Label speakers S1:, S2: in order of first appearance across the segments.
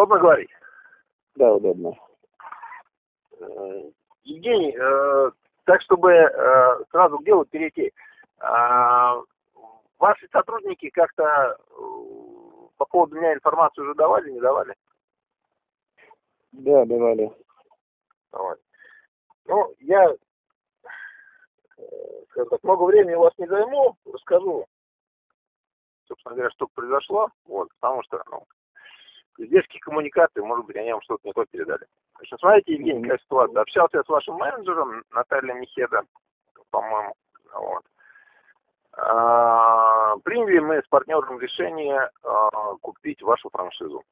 S1: Удобно говорить?
S2: Да, удобно.
S1: Э, Евгений, э, так чтобы э, сразу к делу перейти. Ваши сотрудники как-то по поводу меня информацию уже давали, не давали?
S2: Да, давали.
S1: Давали. Ну, я скажем так, много времени у вас не займу, расскажу, собственно говоря, что произошло, вот, потому что, ну, издержки коммуникации, может быть, они вам что-то не то передали. Значит, смотрите, Евгений, какая ситуация. Общался я с вашим менеджером, Натальей Михеда, по-моему, вот. А, приняли мы с партнером решение а, купить вашу франшизу.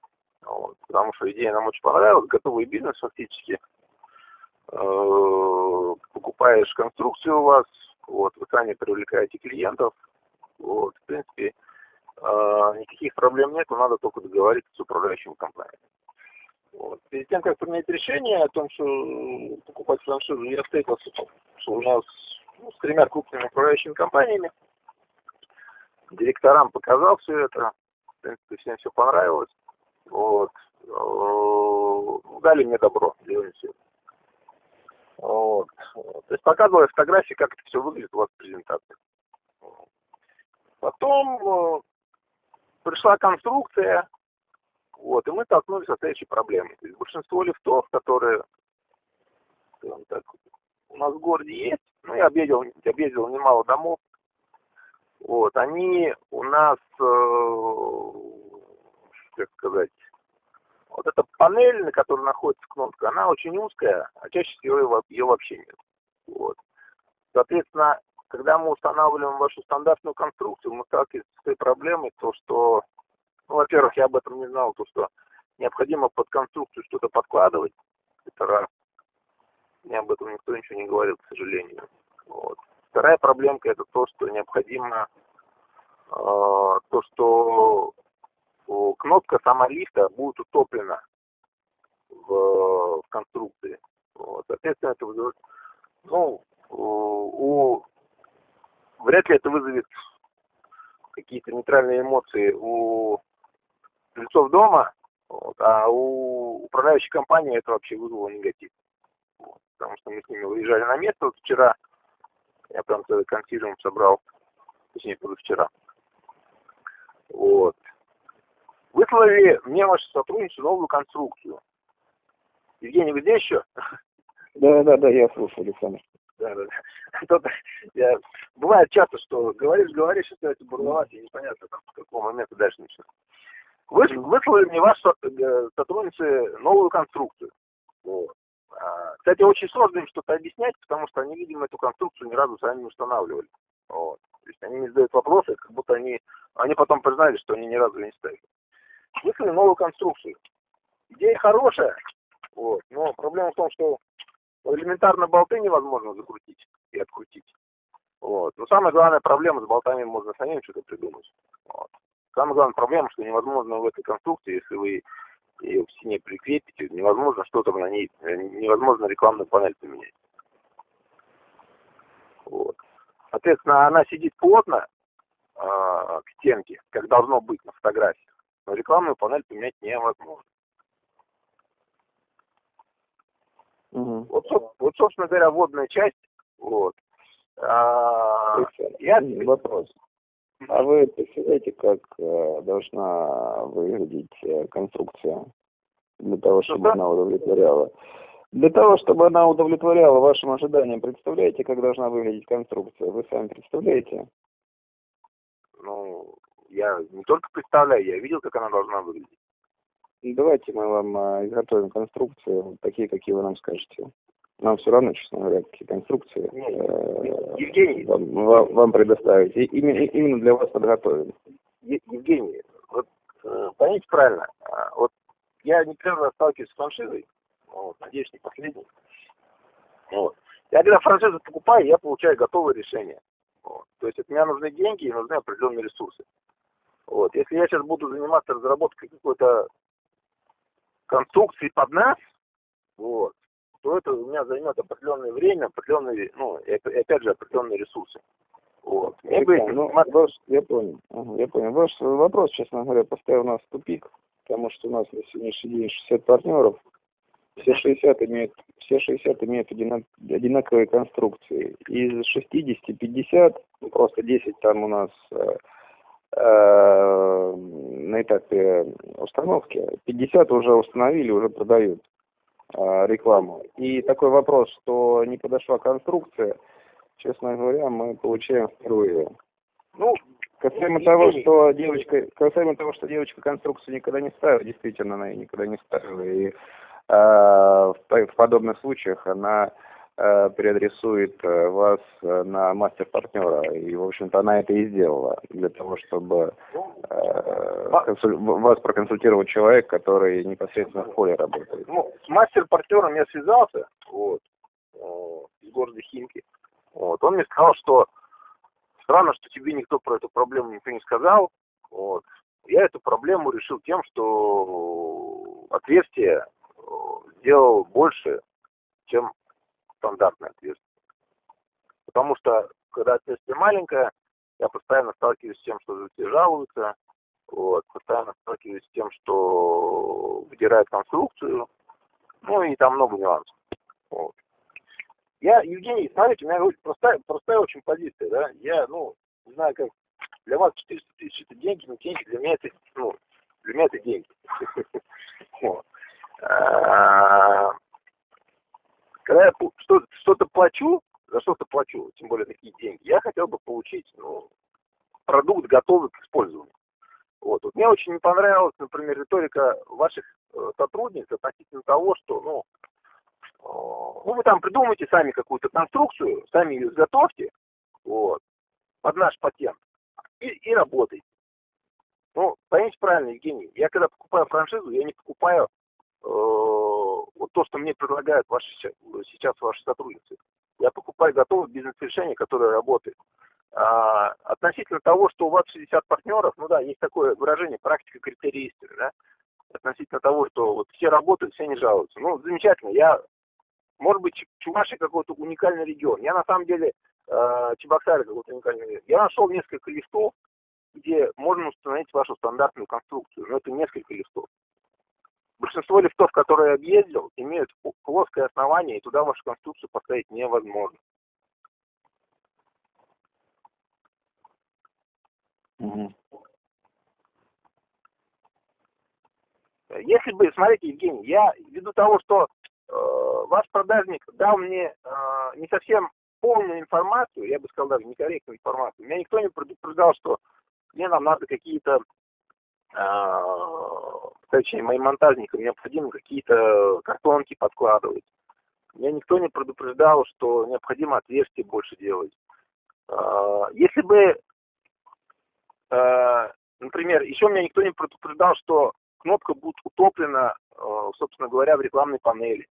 S1: Вот, потому что идея нам очень понравилась, готовый бизнес фактически. А, покупаешь конструкцию у вас, вот, вы сами привлекаете клиентов, вот, в принципе, никаких проблем нет, надо только договориться с управляющим компанией. Вот. Перед тем, как принять решение о том, что покупать франшизу, я встретился, что у нас ну, с тремя крупными управляющими компаниями. Директорам показал все это. В принципе, всем все понравилось. Вот. Э, дали мне добро, все. Вот. То есть показывала фотографии, как это все выглядит у вас в презентации. Потом э, пришла конструкция, вот, и мы столкнулись с следующей проблемой. То есть большинство лифтов, которые так, у нас в городе есть, ну, я объездил, объездил немало домов, вот, они у нас, э, как сказать, вот эта панель, на которой находится кнопка, она очень узкая, а чаще всего ее, ее вообще нет. Вот. Соответственно, когда мы устанавливаем вашу стандартную конструкцию, мы сталкиваемся с той проблемой, то что ну, во-первых, я об этом не знал, то что необходимо под конструкцию что-то подкладывать. Это раз. Мне об этом никто ничего не говорил, к сожалению. Вот. Вторая проблемка это то, что необходимо, э, то, что кнопка сама лифта будет утоплена в, в конструкции. Вот. Соответственно, это вызовет, ну, у, вряд ли это вызовет какие-то нейтральные эмоции у жильцов дома, вот, а у управляющей компании это вообще вызвало негатив. Вот, потому что мы с ними выезжали на место вот вчера, я прям целый консилиум собрал, точнее позавчера. Вот. Выслали мне ваши сотрудники новую конструкцию. Евгений, вы здесь еще?
S2: Да, да, да, я слушаю, Александр.
S1: Да, да, да. Я, бывает часто, что говоришь, говоришь, и становится бурловать, и непонятно, там, с какого момента дальше начинать. Вы, выслали мне ваши э, сотрудницы новую конструкцию. Вот. А, кстати, очень сложно им что-то объяснять, потому что они, видимо, эту конструкцию ни разу сами не устанавливали. Вот. То есть они не задают вопросы, как будто они, они потом признали, что они ни разу не ставили. Выслали новую конструкцию. Идея хорошая, вот, но проблема в том, что элементарно болты невозможно закрутить и открутить. Вот. Но самая главная проблема с болтами можно самим что-то придумать. Вот. Самая главная проблема, что невозможно в этой конструкции, если вы ее в стене прикрепите, невозможно что-то на ней, э, невозможно рекламную панель поменять. Вот. Соответственно, она сидит плотно э, к стенке, как должно быть на фотографии, но рекламную панель поменять невозможно. Угу. Вот, вот, собственно говоря, водная часть. Вот.
S2: А, я... Вопрос. А вы представляете, как э, должна выглядеть э, конструкция для того, чтобы она удовлетворяла? Для того, чтобы она удовлетворяла вашим ожиданиям, представляете, как должна выглядеть конструкция? Вы сами представляете?
S1: Ну, я не только представляю, я видел, как она должна выглядеть.
S2: Давайте мы вам э, изготовим конструкцию, такие, какие вы нам скажете. Нам все равно, честно говоря, какие конструкции э, Евгений, вам, вам, вам предоставить. И именно, именно для вас подготовим.
S1: Евгений, вот э, поймите правильно, а, вот я не первый раз сталкиваюсь с франшизой, вот, надеюсь, не последний. Вот. Я когда франшизу покупаю, я получаю готовое решение. Вот. То есть от меня нужны деньги и нужны определенные ресурсы. Вот. Если я сейчас буду заниматься разработкой какой-то конструкции под нас, вот, то это у меня займет определенное время, определенные, ну, и опять же, определенные ресурсы.
S2: Вот. Мне бы... ну, ваш, я понял, ага, я понял. Ваш вопрос, честно говоря, поставил нас в тупик, потому что у нас на сегодняшний день 60 партнеров, все 60 имеют, все 60 имеют одинак, одинаковые конструкции. Из 60 50, ну, просто 10 там у нас э, на этапе установки, 50 уже установили, уже продают э, рекламу. И такой вопрос, что не подошла конструкция, честно говоря, мы получаем впервые. Ну, касаемо того, что девочка, касаемо того, что девочка конструкцию никогда не ставила, действительно, она ее никогда не ставила. И Э, в подобных случаях она переадресует э, вас на мастер-партнера. И, в общем-то, она это и сделала для того, чтобы вас проконсультировать человек, который непосредственно в поле работает.
S1: Ну, с мастер-партнером я связался, вот, из города Химки. Вот, он мне сказал, что странно, что тебе никто про эту проблему никто не сказал. Вот. Я эту проблему решил тем, что отверстие сделал больше, чем стандартное отверстие. Потому что, когда отверстие маленькое, я постоянно сталкиваюсь с тем, что люди жалуются, вот, постоянно сталкиваюсь с тем, что выдирают конструкцию, ну и там много нюансов. Вот. Я, Евгений, смотрите, у меня очень простая, простая очень позиция, да, я, ну, не знаю, как, для вас 400 тысяч это деньги, но деньги для меня это, ну, для меня это деньги. Когда я что-то плачу, за что-то плачу, тем более такие деньги, я хотел бы получить ну, продукт, готовый к использованию. Вот. вот. Мне очень не понравилась, например, риторика ваших э, сотрудниц относительно того, что, ну, э, ну, вы там придумайте сами какую-то конструкцию, сами ее изготовьте, вот, под наш патент, и, и работайте. Ну, поймите правильно, Евгений, я когда покупаю франшизу, я не покупаю Э, вот то, что мне предлагают ваши, сейчас ваши сотрудницы. Я покупаю готовое бизнес-решение, которое работает. А, относительно того, что у вас 60 партнеров, ну да, есть такое выражение, практика критерий истины, да, относительно того, что вот все работают, все не жалуются. Ну, замечательно, я, может быть, Чувашия какой-то уникальный регион. Я на самом деле, э, Чебоксары какой-то уникальный регион. Я нашел несколько лифтов, где можно установить вашу стандартную конструкцию, но это несколько лифтов. Большинство лифтов, которые я объездил, имеют плоское основание, и туда вашу конструкцию поставить невозможно. Угу. Если бы, смотрите, Евгений, я ввиду того, что э, ваш продажник дал мне э, не совсем полную информацию, я бы сказал даже некорректную информацию, меня никто не предупреждал, что мне нам надо какие-то э, точнее, моим монтажникам необходимо какие-то картонки подкладывать. Меня никто не предупреждал, что необходимо отверстие больше делать. А, если бы, а, например, еще меня никто не предупреждал, что кнопка будет утоплена, а, собственно говоря, в рекламной панели.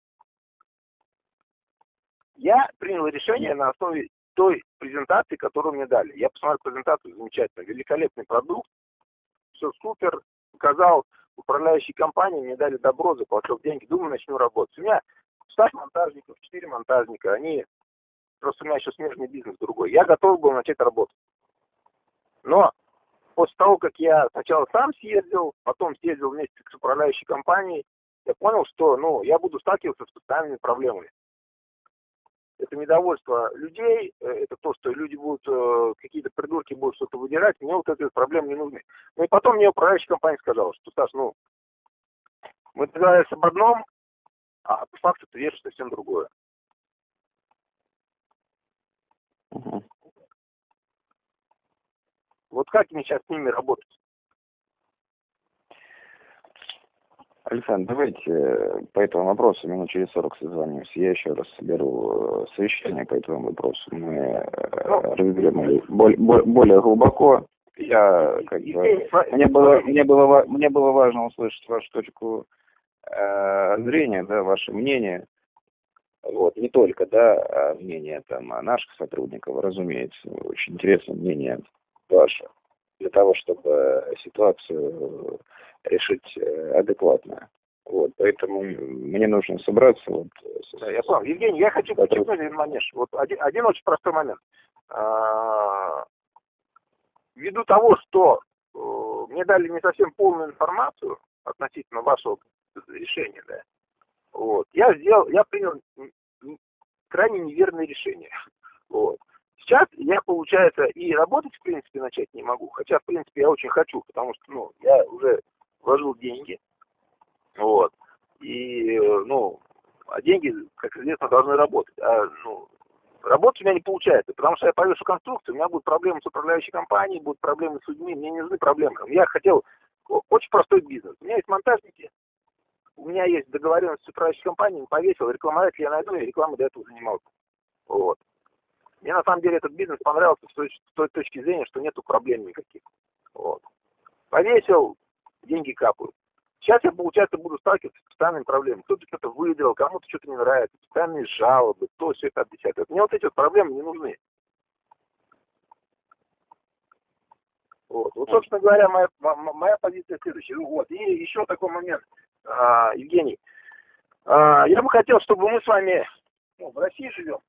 S1: Я принял решение на основе той презентации, которую мне дали. Я посмотрел презентацию, замечательно, великолепный продукт, все супер, показал управляющей компании, мне дали добро, заплатил деньги, думаю, начну работать. У меня штат монтажников, 4 монтажника, они, просто у меня еще смежный бизнес другой. Я готов был начать работать. Но после того, как я сначала сам съездил, потом съездил вместе с управляющей компанией, я понял, что ну, я буду сталкиваться с постоянными проблемами это недовольство людей, э, это то, что люди будут, э, какие-то придурки будут что-то выдирать, мне вот эти проблемы не нужны. Ну и потом мне управляющая компания сказала, что, Саш, ну, мы договорились об одном, а по факту ты веришь совсем другое. Угу. Вот как мне сейчас с ними работать?
S2: Александр, давайте э, по этому вопросу минут через 40 созвонимся. Я еще раз соберу э, совещание по этому вопросу. Мы э, ну, разберем более, более глубоко. Я как бы, мне было, мне было, мне было важно услышать вашу точку э, зрения, да, ваше мнение. Вот, не только, да, а мнение там наших сотрудников, разумеется, очень интересное мнение ваше для того, чтобы ситуацию решить э, адекватно. Вот, поэтому мне нужно собраться. Вот,
S1: да, я понял. Евгений, я хочу подчеркнуть один момент. Вот один, один очень простой момент. А, ввиду того, что э, мне дали не совсем полную информацию относительно вашего решения, да, вот, я сделал, я принял крайне неверное решение. Вот. Сейчас я, получается, и работать, в принципе, начать не могу. Хотя, в принципе, я очень хочу, потому что, ну, я уже вложил деньги. Вот. И, ну, а деньги, как известно, должны работать. А, ну, работать у меня не получается, потому что я повешу конструкцию, у меня будут проблемы с управляющей компанией, будут проблемы с людьми, мне не нужны проблемы. Я хотел очень простой бизнес. У меня есть монтажники, у меня есть договоренность с управляющей компанией, повесил, рекламодатель я найду, я рекламой до этого занимался. Вот. Мне на самом деле этот бизнес понравился с той, с той точки зрения, что нету проблем никаких. Вот. Повесил, деньги капают. Сейчас я, получается, буду сталкиваться с постоянными проблемами. Кто-то что-то выиграл, кому-то что-то не нравится, постоянные жалобы, то, все это, десятое. Мне вот эти вот проблемы не нужны. Вот, вот собственно говоря, моя, моя позиция следующая. Вот. И еще такой момент, а, Евгений. А, я бы хотел, чтобы мы с вами ну, в России живем,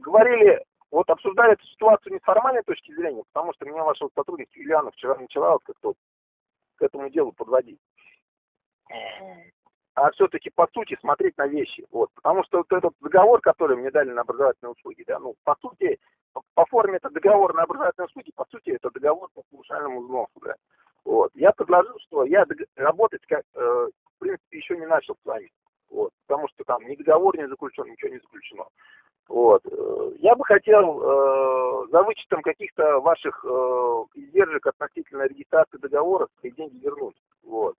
S1: говорили, вот обсуждали эту ситуацию не с формальной точки зрения, потому что меня вашего сотрудника Юлиана вчера начала вот как-то к этому делу подводить. А все-таки по сути смотреть на вещи. Вот. Потому что вот этот договор, который мне дали на образовательные услуги, да, ну, по сути, по форме это договор на образовательные услуги, по сути, это договор по повышальному взносу. Да. Вот. Я предложил, что я работать, как, э, в принципе, еще не начал с вами. Вот. Потому что там ни договор не заключен, ничего не заключено. Вот. Я бы хотел э, за вычетом каких-то ваших э, издержек относительно регистрации договора свои деньги вернуть. Вот.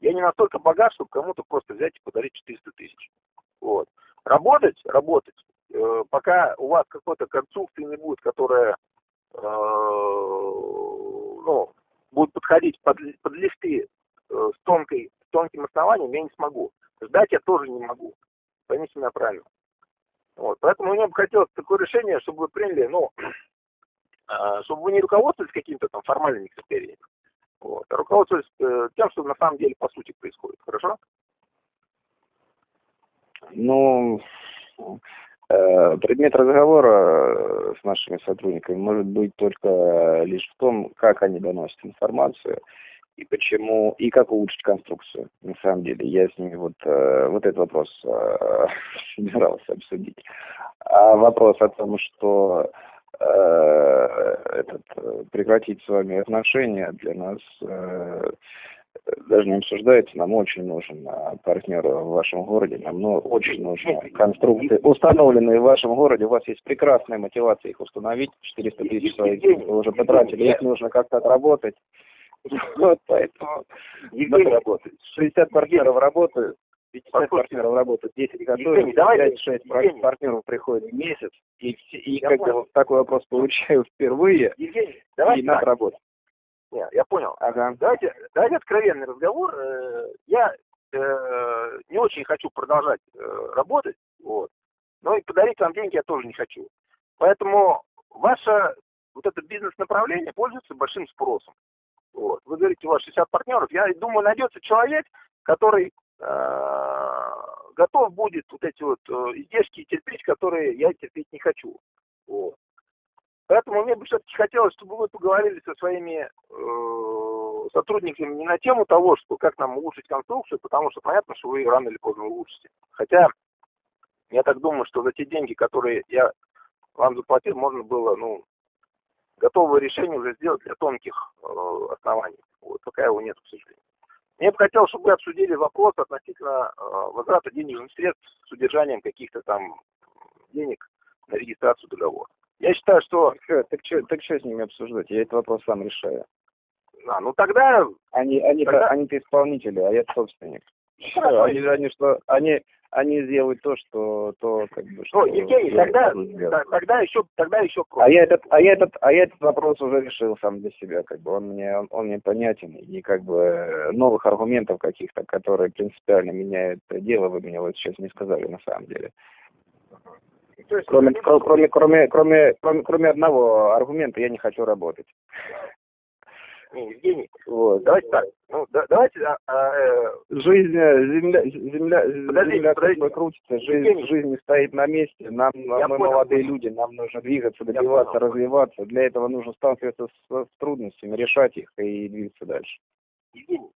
S1: Я не настолько богат, чтобы кому-то просто взять и подарить 400 тысяч. Вот. Работать, работать, э, пока у вас какой-то конструкции не будет, которая э, ну, будет подходить под, под лифты э, с, тонкой, с тонким основанием, я не смогу. Ждать я тоже не могу. Поймите меня правильно. Вот, поэтому мне бы хотелось такое решение, чтобы вы приняли, ну, а, чтобы вы не руководствовались какими-то там формальными критериями, вот, а руководствовались э, тем, что на самом деле по сути происходит. Хорошо?
S2: Ну, э, предмет разговора с нашими сотрудниками может быть только лишь в том, как они доносят информацию и почему, и как улучшить конструкцию. На самом деле, я с ними вот, э, вот этот вопрос э, собирался обсудить. А вопрос о том, что э, этот, прекратить с вами отношения для нас даже не обсуждается, нам очень нужен партнер в вашем городе, нам ну, очень нужны конструкции, установленные в вашем городе, у вас есть прекрасная мотивация их установить, 400 тысяч своих вы уже потратили, их нужно как-то отработать. Вот поэтому Евгений работает. 60 партнеров работают, 50 партнеров работают, 10 готовят, 5-6 партнеров приходят в месяц, и, и когда понял. вот такой вопрос получаю впервые,
S1: Евгений, давайте
S2: и надо работать.
S1: Нет, я понял. Ага. Давайте, давайте откровенный разговор. Э, я э, не очень хочу продолжать э, работать, вот, но и подарить вам деньги я тоже не хочу. Поэтому ваше вот это бизнес-направление пользуется большим спросом. Вот. Вы говорите, у вас 60 партнеров. Я думаю, найдется человек, который э, готов будет вот эти вот э, издержки терпеть, которые я терпеть не хочу. Вот. Поэтому мне бы все-таки хотелось, чтобы вы поговорили со своими э, сотрудниками не на тему того, что как нам улучшить конструкцию, потому что понятно, что вы ее рано или поздно улучшите. Хотя я так думаю, что за те деньги, которые я вам заплатил, можно было, ну, готовое решение уже сделать для тонких э, оснований. Вот, пока его нет, к сожалению. Мне бы хотелось, чтобы вы обсудили вопрос относительно э, возврата денежных средств с удержанием каких-то там денег на регистрацию договора. Я считаю, что...
S2: Так что, так что, так что с ними обсуждать? Я этот вопрос сам решаю.
S1: А, ну тогда...
S2: Они, они, тогда... они-то исполнители, а я собственник. Хорошо. Они, они, что, они, они сделают то, что то как бы что.
S1: Ну, Евгений, тогда, тогда еще тогда еще
S2: просто. А я этот, а я этот, а я этот вопрос уже решил сам для себя, как бы он мне он, он мне понятен и как бы новых аргументов каких-то, которые принципиально меняют дело, вы мне вот сейчас не сказали на самом деле. есть, кроме, кроме, кроме, кроме, кроме, кроме одного аргумента я не хочу работать.
S1: Не, Евгений, вот. давайте так. Ну, да, давайте... А, а,
S2: э, жизнь, э, земля, земля, подождите, земля подождите. крутится, жизнь, жизнь не стоит на месте. Нам, Я мы понял. молодые люди, нам нужно двигаться, добиваться, развиваться. Для этого нужно сталкиваться с, с трудностями, решать их и двигаться дальше.
S1: Евгений,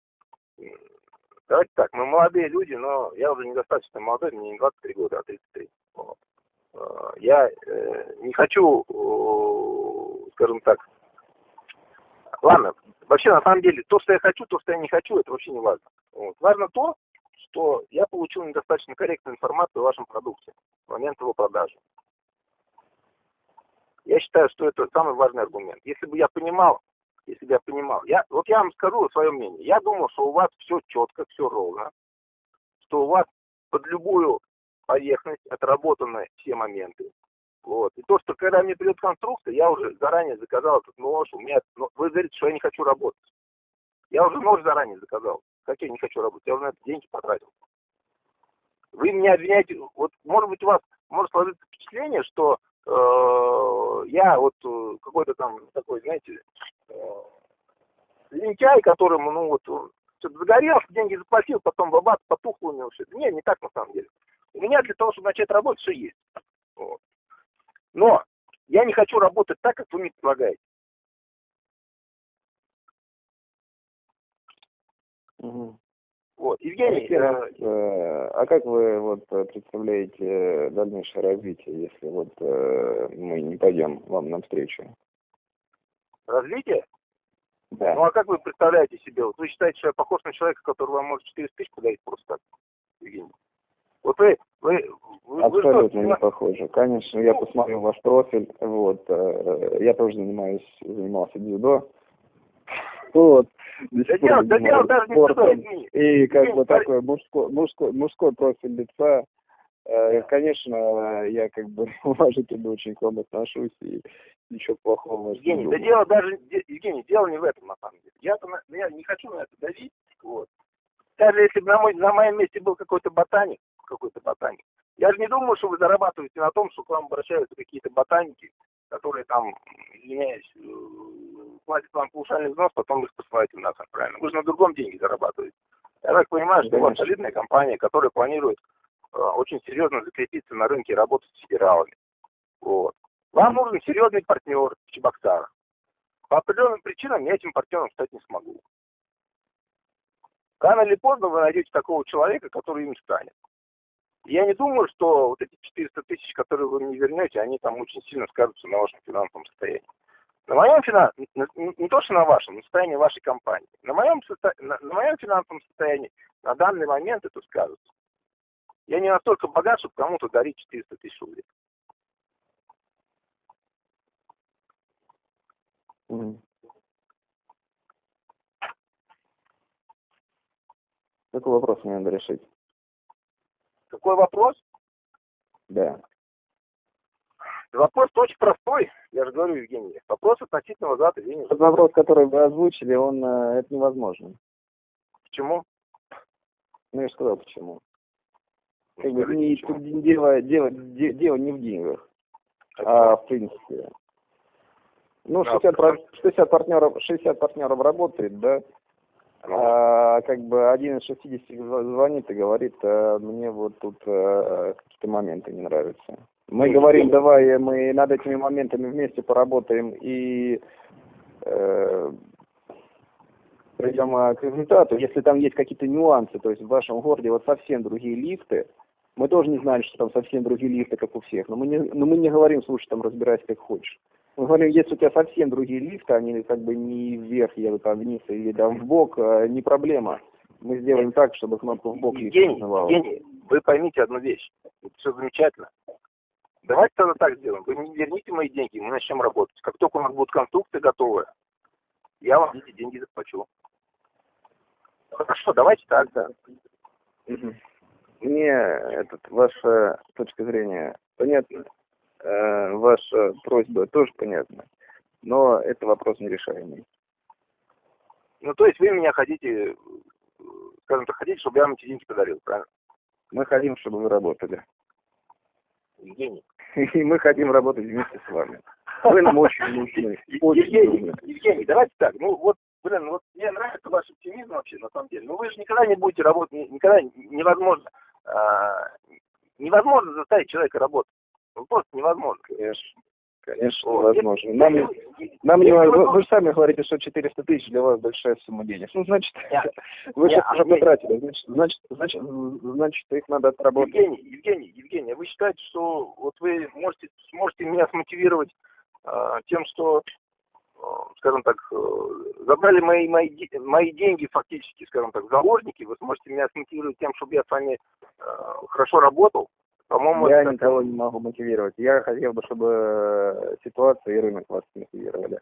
S1: давайте так, мы молодые люди, но я уже недостаточно молодой, мне не 23 года, а 33. Вот. Э, я э, не хочу, скажем так, ладно, Вообще, на самом деле, то, что я хочу, то, что я не хочу, это вообще не важно. Вот. Важно то, что я получил недостаточно корректную информацию о вашем продукте в момент его продажи. Я считаю, что это самый важный аргумент. Если бы я понимал, если бы я понимал, я, вот я вам скажу свое мнение. Я думал, что у вас все четко, все ровно, что у вас под любую поверхность отработаны все моменты, вот. И то, что когда мне придет конструкция, я уже заранее заказал этот нож, у меня, ну, вы говорите, что я не хочу работать. Я уже нож заранее заказал. Как я не хочу работать? Я уже на это деньги потратил. Вы меня обвиняете, вот может быть у вас может сложиться впечатление, что э, я вот э, какой-то там такой, знаете, э, лентяй, которому, ну вот, что-то загорелся, деньги заплатил, потом бабац, потухло у него все. Нет, не так на самом деле. У меня для того, чтобы начать работать, все есть. Вот. Но я не хочу работать так, как вы мне предлагаете.
S2: Угу. Вот, Евгений, а, э, а как вы вот представляете дальнейшее развитие, если вот э, мы не пойдем вам навстречу?
S1: Развитие?
S2: Да.
S1: Ну а как вы представляете себе? Вот вы считаете, что я похож на человека, который вам может 400 тысяч подарить просто так, Евгений? Вот вы, вы,
S2: вы Абсолютно вы не похоже. Конечно, я посмотрел ваш профиль. Вот, э, я тоже занимаюсь, занимался дзюдо. Вот.
S1: Да дело, да дело даже не дзюдо,
S2: И как бы такой мужской, мужской, мужской профиль лица. Э, конечно, я как бы уважительно очень к вам отношусь и ничего плохого
S1: Евгений, да дело даже, Евгений, дело не в этом на самом деле. Я, я не хочу на это давить, вот. Даже если бы на, мой, на моем месте был какой-то ботаник, какой-то ботаник. Я же не думаю, что вы зарабатываете на том, что к вам обращаются какие-то ботаники, которые там, извиняюсь, э, платят вам паушальный взнос, потом их посылаете в нас правильно. Вы же на другом деньги зарабатываете. Я так понимаю, что у вас солидная компания, которая планирует э, очень серьезно закрепиться на рынке и работать с федералами. Вот. Вам нужен серьезный партнер в Чебоксарах. По определенным причинам я этим партнером стать не смогу. Рано или поздно вы найдете такого человека, который им станет. Я не думаю, что вот эти 400 тысяч, которые вы мне вернете, они там очень сильно скажутся на вашем финансовом состоянии. На моем финансовом, не то что на вашем, на состоянии вашей компании. На моем, на, на моем финансовом состоянии на данный момент это скажется. Я не настолько богат, чтобы кому-то дарить 400 тысяч рублей.
S2: Какой вопрос мне надо решить?
S1: Какой вопрос?
S2: Да.
S1: Вопрос очень простой, я же говорю, Евгений. Вопрос относительно возврата денег.
S2: Тот вопрос, который вы озвучили, он, э, это невозможно.
S1: Почему?
S2: Ну, я же сказал, почему. Ну, как бы, не, дело, дело, дело не в деньгах, а в принципе. Ну, 60, 60 партнеров, 60 партнеров работает, да, а, как бы один из 60 звонит и говорит, а, мне вот тут а, какие-то моменты не нравятся. Мы ну, говорим, давай мы над этими моментами вместе поработаем и э, придем к результату. Если там есть какие-то нюансы, то есть в вашем городе вот совсем другие лифты, мы тоже не знали, что там совсем другие лифты, как у всех, но мы не, но мы не говорим, слушай, там разбирайся как хочешь. Мы говорим, если у тебя совсем другие лифты, они как бы не вверх едут, а вниз или там в бок, э, не проблема. Мы сделаем так, чтобы кнопку в бок
S1: Евгений, Евгений, вы поймите одну вещь. Это все замечательно. Давайте тогда так сделаем. Вы не верните мои деньги, мы начнем работать. Как только у нас будут конструкции готовые, я вам эти деньги заплачу. Хорошо, давайте так, да.
S2: Мне этот, ваша точка зрения понятна. Э, ваша просьба тоже понятна, но это вопрос нерешаемый.
S1: Ну, то есть вы меня хотите, скажем так, хотите, чтобы я вам эти деньги подарил, правильно?
S2: Мы хотим, чтобы вы работали.
S1: Евгений.
S2: И мы хотим работать вместе с вами. Вы нам очень нужны.
S1: Евгений. Евгений, давайте так, ну вот блин, вот мне нравится ваш оптимизм вообще, на самом деле. Но вы же никогда не будете работать, никогда невозможно, а, невозможно заставить человека работать. Ну, просто невозможно.
S2: Конечно. Конечно, возможно. Нам, нам не, вы, вы же сами говорите, что 400 тысяч для вас большая сумма денег. Ну, значит, нет, вы нет, сейчас уже потратили, значит, значит, значит, значит, их надо отработать.
S1: Евгений, Евгений, Евгений, вы считаете, что вот вы можете, сможете меня смотивировать а, тем, что, а, скажем так, э, забрали мои, мои, мои деньги фактически, скажем так, заложники, вы сможете меня смотивировать тем, чтобы я с вами а, хорошо работал,
S2: по-моему, я это... никого не могу мотивировать. Я хотел бы, чтобы э, ситуация и рынок вас мотивировали.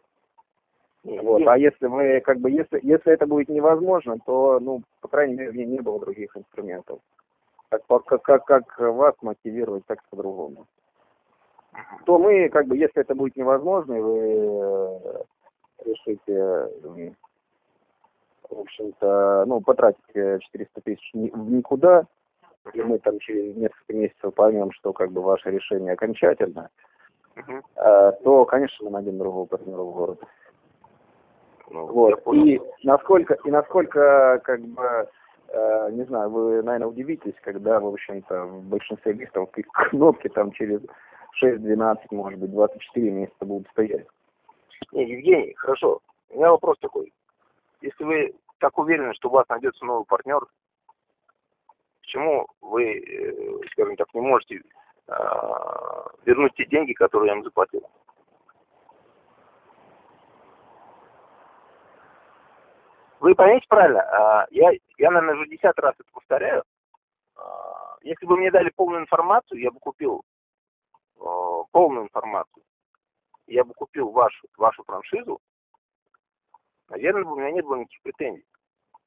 S2: Вот. А если мы, как бы, если, если это будет невозможно, то, ну, по крайней мере, мне не было других инструментов. Как, как, как, как вас мотивировать, так по-другому. То мы, как бы, если это будет невозможно, и вы э, решите, в общем-то, ну, потратить 400 тысяч в никуда, и мы там через несколько месяцев поймем, что как бы ваше решение окончательно, uh то, конечно, мы найдем другого партнера в городе. Ну, вот. И насколько, и насколько, как бы, э, не знаю, вы, наверное, удивитесь, когда, в общем-то, в большинстве листов кнопки там через 6-12, может быть, 24 месяца будут стоять.
S1: Не, Евгений, хорошо. У меня вопрос такой. Если вы так уверены, что у вас найдется новый партнер, Почему вы, э, скажем так, не можете а, вернуть те деньги, которые я им заплатил? Вы поймите правильно, а, я, я, наверное, уже десятый раз это повторяю. А, если бы мне дали полную информацию, я бы купил полную информацию, я бы купил вашу, вашу франшизу, наверное, у меня не было никаких претензий.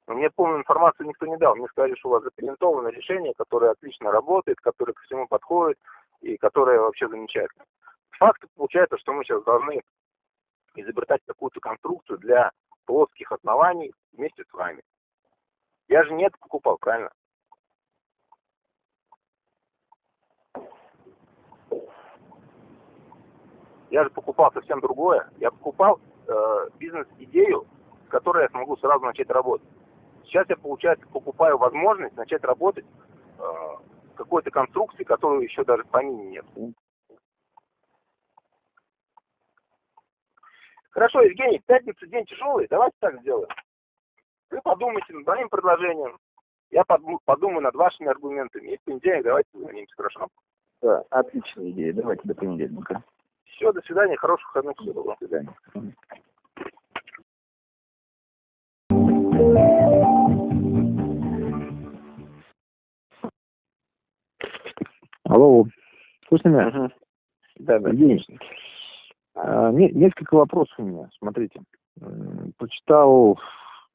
S1: Мне полную информацию никто не дал. Мне сказали, что у вас запатентовано решение, которое отлично работает, которое ко всему подходит и которое вообще замечательно. Факт получается, что мы сейчас должны изобретать какую-то конструкцию для плоских оснований вместе с вами. Я же не это покупал, правильно? Я же покупал совсем другое. Я покупал э, бизнес-идею, с которой я смогу сразу начать работать. Сейчас я, получается, покупаю возможность начать работать э, какой-то конструкции, которую еще даже в помине нет. Хорошо, Евгений, пятница день тяжелый, давайте так сделаем. Вы подумайте над моим предложением, я подумаю над вашими аргументами, и в понедельник давайте созвонимся, хорошо?
S2: Да, отличная идея, давайте до понедельника.
S1: Все, до свидания, хороших выходных. До свидания.
S2: Алло, слышно меня? Ага. Да, да. Евгений, а, несколько вопросов у меня. Смотрите, прочитал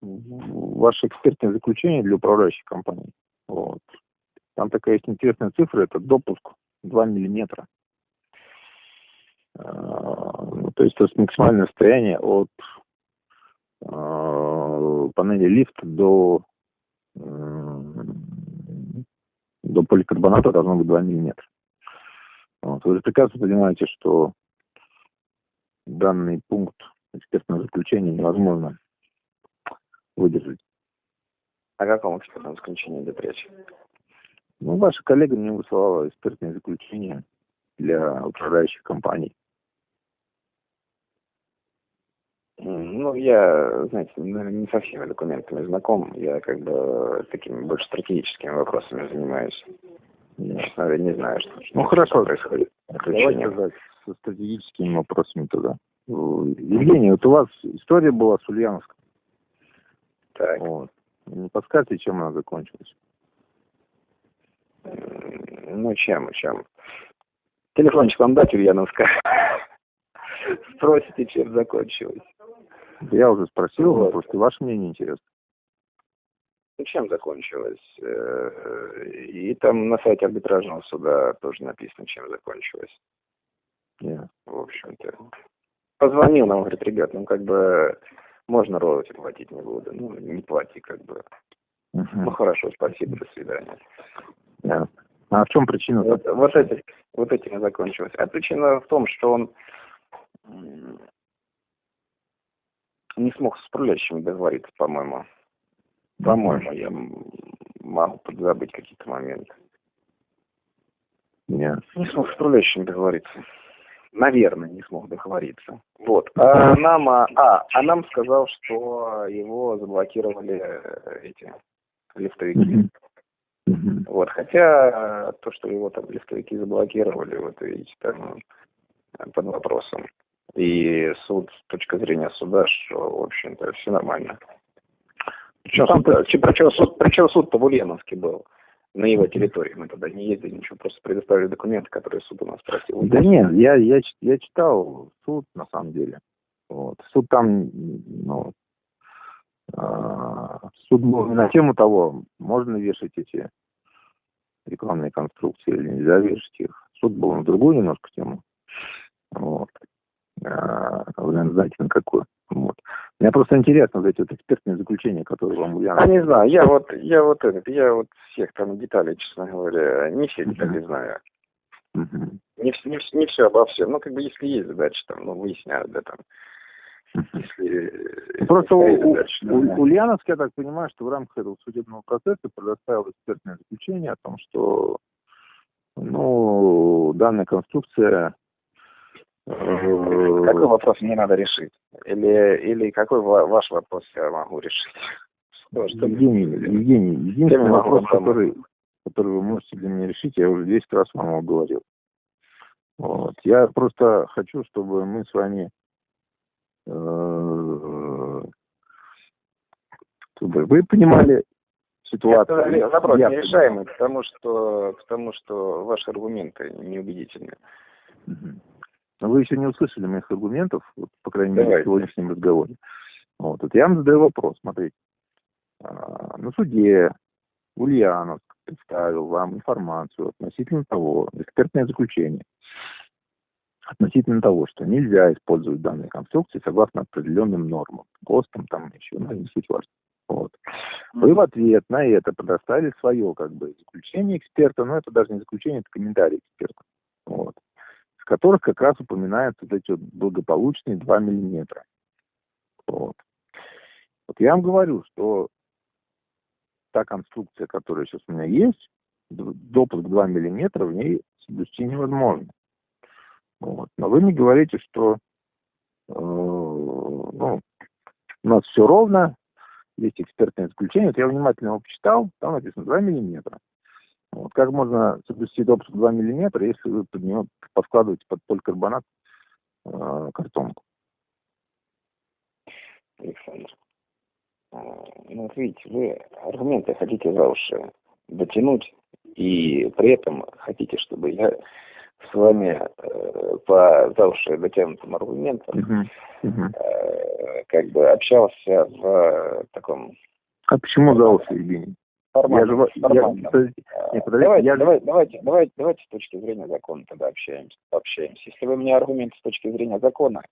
S2: ваше экспертное заключение для управляющей компании. Вот. Там такая есть интересная цифра, это допуск 2 миллиметра. А, то есть это максимальное расстояние от а, панели лифта до до поликарбоната должно быть 2 мм. Вот. Вы прекрасно понимаете, что данный пункт экспертного заключения невозможно выдержать.
S1: О каком экспертном заключении идет речь?
S2: Ну, ваша коллега мне высылала экспертное заключение для управляющих компаний.
S1: Ну, я, знаете, не со всеми документами знаком. Я как бы такими больше стратегическими вопросами занимаюсь. Я, честно не знаю, что,
S2: ну, хорошо. происходит. Давайте тогда со стратегическими вопросами тогда. Евгений, вот у вас история была с Ульяновском. Так. Вот. Не подскажете, чем она закончилась?
S1: Ну, чем, чем? Телефончик вам дать, Ульяновска? Спросите, чем закончилось.
S2: Я уже спросил, вот. просто ваше мнение интересно.
S1: Ну, чем закончилось? Э, и там на сайте арбитражного суда тоже написано, чем закончилось. Yeah. В общем-то. Позвонил нам, говорит, ребят, ну как бы можно роялти платить не буду. Ну, не плати, как бы. Uh -huh. Ну хорошо, спасибо, до свидания.
S2: Yeah. А в чем причина?
S1: Вот, вот, эти, вот этим и закончилось. А причина в том, что он
S2: не смог с управляющим договориться, по-моему. По-моему, я могу подзабыть какие-то моменты. Нет. Не смог с управляющим договориться. Наверное, не смог договориться. Вот. А нам, а, а нам сказал, что его заблокировали э, эти лифтовики. Mm-hmm. Вот. Хотя то, что его там лифтовики заблокировали, вот видите, там под вопросом. И суд, с точки зрения суда, что, в общем-то, все нормально. Причем, ну, суд, причем, суд, причем суд-то в Ульяновске был на его территории. Мы туда не ездили, ничего, просто предоставили документы, которые суд у нас просил.
S3: Да нет, я, я, я читал суд, на самом деле. Вот. Суд там, ну, э, суд был на тему того, можно вешать эти рекламные конструкции или нельзя вешать их. Суд был на другую немножко тему. Вот. А, вы знаете, на какую. Вот. Мне просто интересно, вот эти вот экспертные заключения, которые вам Ульяна...
S2: А не знаю, я вот, я вот этот, я вот всех там деталей, честно говоря, не все детали uh-huh. знаю. Uh-huh. Не, не, не все обо всем. Ну, как бы, если есть задача, там, ну, выясняют, да, там.
S3: Если, Просто у, задачи, у, да. Ульяновск, я так понимаю, что в рамках этого судебного процесса предоставил экспертное заключение о том, что ну, данная конструкция
S2: какой вопрос мне надо решить? Или, или какой ваш вопрос я могу решить?
S3: Евгений, Евгений, единственный вопрос, который, который вы можете для меня решить, я уже 10 раз вам говорил. Вот. Я просто хочу, чтобы мы с вами э, чтобы вы понимали ситуацию.
S2: Это вопрос я, нерешаемый, потому что, потому что ваши аргументы неубедительны.
S3: Угу. Но вы еще не услышали моих аргументов, вот, по крайней мере, в сегодняшнем разговоре. Вот, вот я вам задаю вопрос, смотрите. А, на суде Ульяновск представил вам информацию относительно того, экспертное заключение, относительно того, что нельзя использовать данные конструкции согласно определенным нормам, ГОСТам, там еще, ну, не суть важно. Вот. Вы в ответ на это предоставили свое как бы заключение эксперта, но это даже не заключение, это комментарий эксперта. Вот которых как раз упоминаются вот эти вот благополучные 2 миллиметра. Вот. вот я вам говорю, что та конструкция, которая сейчас у меня есть, допуск 2 миллиметра в ней соблюсти невозможно. Вот. Но вы мне говорите, что э, ну, у нас все ровно, есть экспертное заключение. Вот я внимательно его почитал, там написано 2 миллиметра. Вот как можно соблюсти допуск 2 мм, если вы под него подкладываете под поликарбонат э, картонку?
S2: Александр, а, ну вот видите, вы аргументы хотите за уши дотянуть, и при этом хотите, чтобы я с вами э, по за уши дотянутым аргументам uh-huh. Uh-huh. Э, как бы общался в таком...
S3: А почему за уши, Евгений?
S2: Формально. Я, формально. Я, подождите, нет, подождите, давайте, я... давайте, давайте, давайте, давайте с точки зрения закона тогда общаемся. общаемся. Если вы мне аргументы с точки зрения закона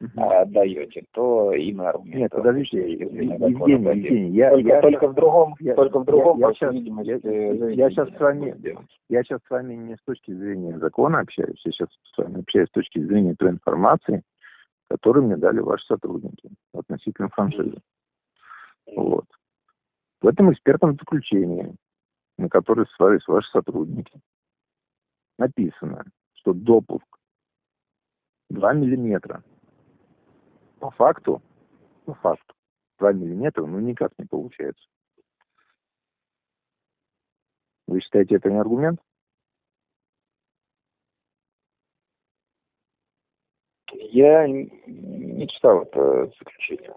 S2: угу. а, даете, то и мы аргументы.
S3: Нет, подождите, Евгений, Евгений, я,
S2: только,
S3: я,
S2: только в другом, я, только в другом,
S3: я, я, сейчас, я, я сейчас с вами, я сейчас с вами не с точки зрения закона общаюсь, я сейчас с вами общаюсь с точки зрения той информации, которую мне дали ваши сотрудники относительно франшизы. Вот. В этом экспертном заключении, на которое ссылались ваши сотрудники, написано, что допуск 2 миллиметра. По факту, по факту, 2 миллиметра, ну никак не получается. Вы считаете это не аргумент?
S2: Я не читал это заключение.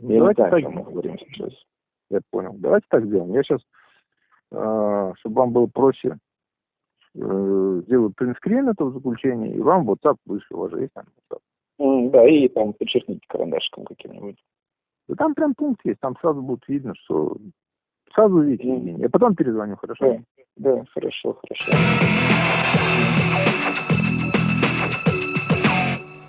S3: Я Давайте не знаю, о чем мы говорим сейчас. Я понял. Давайте так сделаем. Я сейчас, э, чтобы вам было проще, э, сделаю принтскрин этого заключения, и вам WhatsApp вышло, у вас есть там WhatsApp.
S2: Да, и там подчеркните карандашиком каким-нибудь.
S3: Да там прям пункт есть, там сразу будет видно, что сразу увидите mm. Я потом перезвоню, хорошо?
S2: Да, да, хорошо, хорошо.